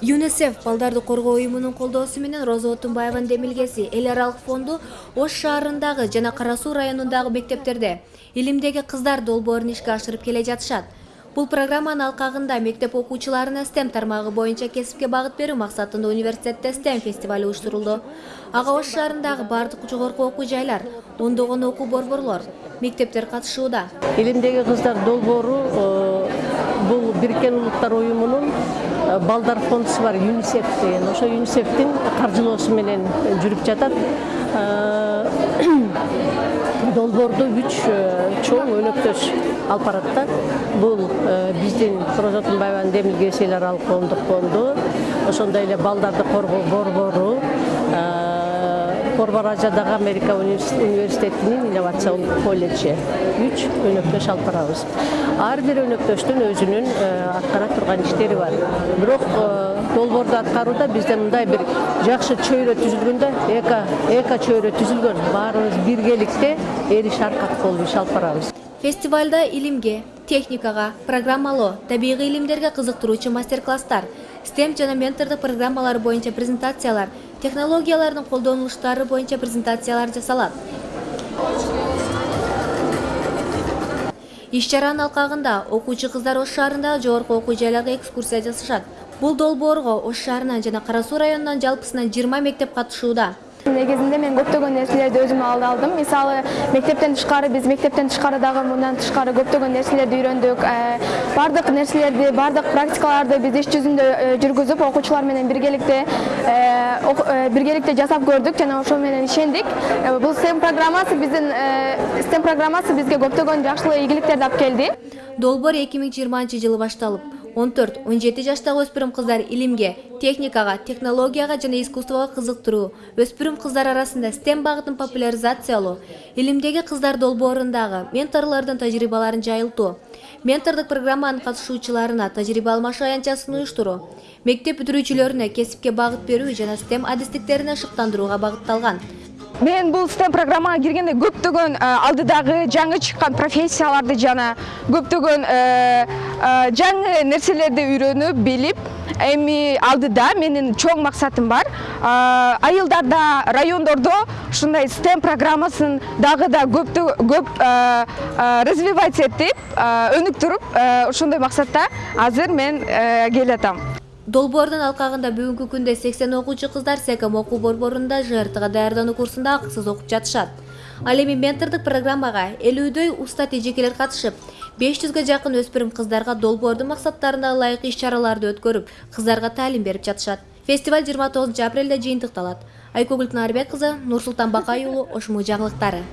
юнисеф балдарды коргоо уюмунун колдоосу менен роза отунбаеванын демилгеси эл аралык фонду ош шаарындагы жана кара суу районундагы мектептерде илимдеги кыздар долбоорун ишке ашырып келе жатышат. Бул программанын алкагында мектеп окуучуларына стем тармагы боюнча кесипке багыт берүү максатында университетте стем фестивали уюштурулду. Ага ош шаарындагы баардык жогорку окуу жайлар ондогон окуу борборлор мектептер катышууда. Илимдеги кыздар долбоору бул бириккен улуттар уюмунун э, балдар фондусу бар юнисеф деген ошо юнисефтин каржылоосу менен жүрүп жатат Э, долбоорду үч э, чоң өнөктөш алып барат да бул биздин роза отунбаеванын демилгеси эл аралык коомдук фонду ошондой эле балдарды коргоо борбору Порбаражадагы Америка университетинин инновациялык колледжи үч өнөктөш алып барабыз ар бир өнөктөштүн өзүнүн аткара турган иштери бар бирок долбоорду аткарууда бизде мындай бир жакшы чөйрө түзүлгөн да эко эко чөйрө түзүлгөн баарыбыз биргеликте эл иш аркат болуп иш алып барабыз фестивальда илимге техникага программалоо табигый илимдерге кызыктыруучу мастер класстар стем жана ментордук программалар боюнча презентациялар технологиялардын колдонулуштары боюнча презентациялар жасалат. Иш чаранын алкагында окуучу кыздар ош шаарындагы жогорку окуу жайларга экскурсия жасашат бул долбоорго ош шаарынан жана кара суу районунан жалпысынан жыйырма мектеп катышууда негизинде мен көптөгөн нерселерди өзүм алдым. Мисалы мектептен тышкары биз мектептен тышкары дагы мындан тышкары көптөгөн нерселерди үйрөндүк баардык нерселерди баардык практикаларды биз иш жүзүндө э, жүргүзүп окуучулар менен биргеликте э, биргеликте жасап көрдүк жана ошол менен ишендик бул стем программасы биздин стем программасы бизге көптөгөн жакшылык ийгиликтерди алып келди долбоор эки миң жыйырманчы жылы башталып он төрт он жети жаштагы өспүрүм кыздар илимге техникага технологияга жана искусствого кызыктыруу өспүрүм кыздар арасында стем багытын популяризациялоо илимдеги кыздар долбоорундагы менторлордун тажрыйбаларын жайылтуу ментордук программанын катышуучуларына тажрыйба алмашуу аянтчасын уюштуруу мектеп бүтүрүүчүлөрүнө кесипке багыт берүү жана стем адистиктерине шыктандырууга багытталган мен бул стем программага киргенде көптөгөн алдыдагы жаңы чыккан профессияларды жана көптөгөн жаңы нерселерди үйрөнүп билип эми алдыда менин чоң максатым бар айылдарда райондордо ушундай стем программасын дагы да көп развивать этип өнүктүрүп ошондой максатта азыр мен келатам долбоордун алкагында бүгүнкү күндө сексен окуучу кыздар секом окуу борборунда жртга даярдануу курсунда акысыз окуп жатышат. Ал эми ментордук программага элүүдөй уста тежекелер катышып беш жүзгө жакын өспүрүм кыздарга долбоордун максаттарына ылайык иш чараларды өткөрүп кыздарга таалим берип жатышат. Фестиваль жыйырма тогузунчу апрелде жыйынтыкталат. Айкөгүл кнарбек кызы нурсултан бакай уулу ош му жаңылыктары